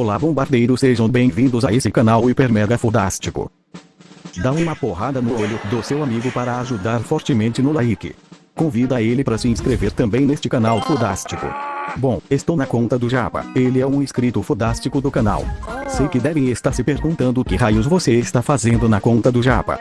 Olá bombardeiros sejam bem-vindos a esse canal hiper mega fodástico. Dá uma porrada no olho do seu amigo para ajudar fortemente no like. Convida ele para se inscrever também neste canal fodástico. Bom, estou na conta do Japa, ele é um inscrito fodástico do canal. Sei que devem estar se perguntando o que raios você está fazendo na conta do Japa.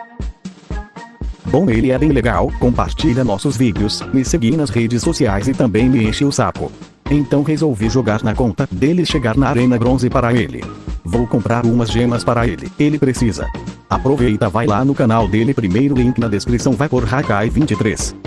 Bom ele é bem legal, compartilha nossos vídeos, me segue nas redes sociais e também me enche o saco. Então resolvi jogar na conta dele chegar na arena bronze para ele. Vou comprar umas gemas para ele, ele precisa. Aproveita vai lá no canal dele primeiro link na descrição vai por Hakai 23.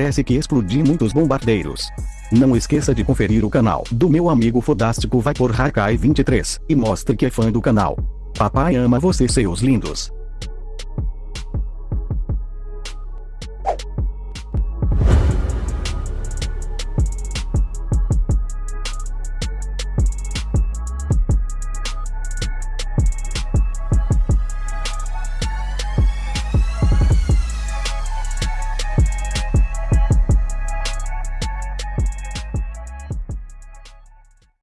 Parece que explodi muitos bombardeiros. Não esqueça de conferir o canal do meu amigo Fodástico vai por Hakai 23 e mostre que é fã do canal. Papai ama você seus lindos.